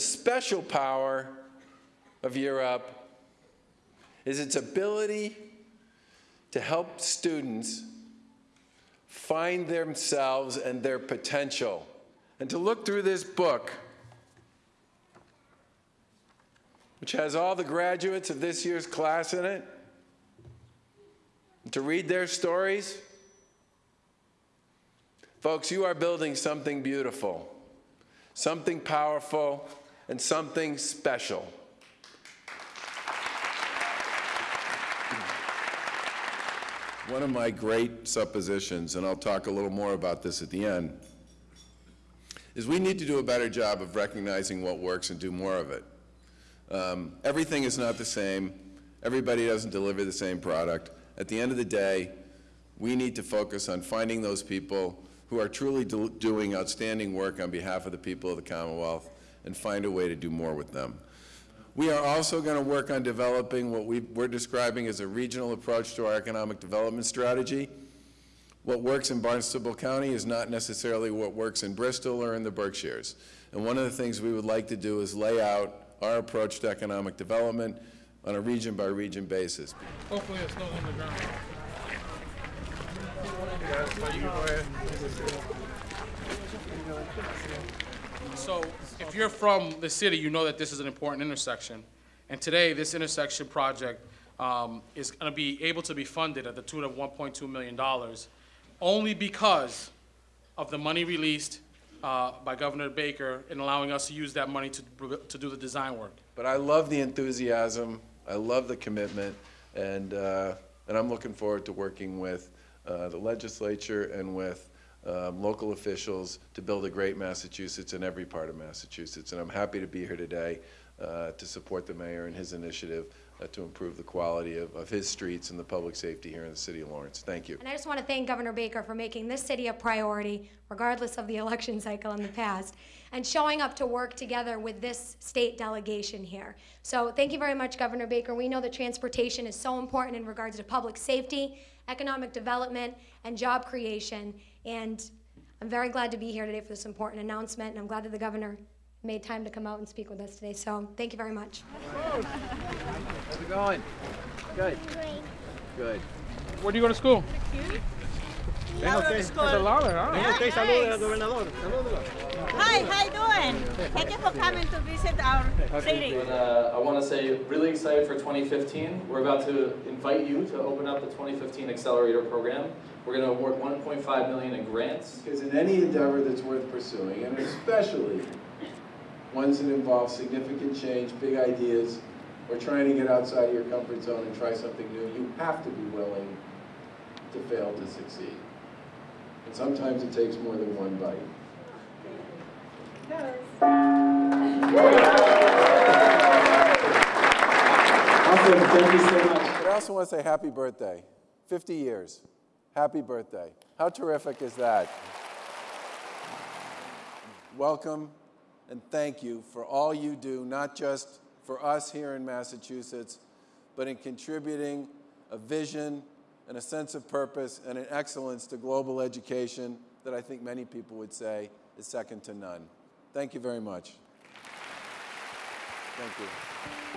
special power of Europe is its ability to help students find themselves and their potential. And to look through this book, which has all the graduates of this year's class in it, to read their stories. Folks, you are building something beautiful, something powerful, and something special. One of my great suppositions, and I'll talk a little more about this at the end, is we need to do a better job of recognizing what works and do more of it. Um, everything is not the same. Everybody doesn't deliver the same product. At the end of the day, we need to focus on finding those people who are truly do doing outstanding work on behalf of the people of the Commonwealth and find a way to do more with them. We are also going to work on developing what we, are describing as a regional approach to our economic development strategy. What works in Barnstable County is not necessarily what works in Bristol or in the Berkshires. And one of the things we would like to do is lay out our approach to economic development on a region by region basis. Hopefully it's not on the ground. So if you're from the city, you know that this is an important intersection. And today, this intersection project um, is going to be able to be funded at the tune of $1.2 million only because of the money released uh, by Governor Baker in allowing us to use that money to, to do the design work. But I love the enthusiasm, I love the commitment, and, uh, and I'm looking forward to working with uh, the legislature and with um, local officials to build a great Massachusetts in every part of Massachusetts. And I'm happy to be here today uh, to support the mayor and his initiative uh, to improve the quality of, of his streets and the public safety here in the city of Lawrence. Thank you. And I just want to thank Governor Baker for making this city a priority, regardless of the election cycle in the past, and showing up to work together with this state delegation here. So thank you very much, Governor Baker. We know that transportation is so important in regards to public safety, economic development, and job creation. And I'm very glad to be here today for this important announcement, and I'm glad that the governor made time to come out and speak with us today. So thank you very much. How's it going? Good. Good. Where do you go to school? Venga usted. It's a Lawler, huh? Venga usted y salude al gobernador. Salúdelo. Hi, how you doing? Thank you for coming to visit our city. And, uh, I want to say, really excited for 2015. We're about to invite you to open up the 2015 Accelerator Program. We're going to award 1.5 million in grants. Because in any endeavor that's worth pursuing, and especially ones that involve significant change, big ideas, or trying to get outside of your comfort zone and try something new, you have to be willing to fail to succeed. And sometimes it takes more than one bite. Awesome, thank you so much. But I also want to say happy birthday. 50 years. Happy birthday. How terrific is that? Welcome and thank you for all you do, not just for us here in Massachusetts, but in contributing a vision and a sense of purpose and an excellence to global education that I think many people would say is second to none. Thank you very much. Thank you.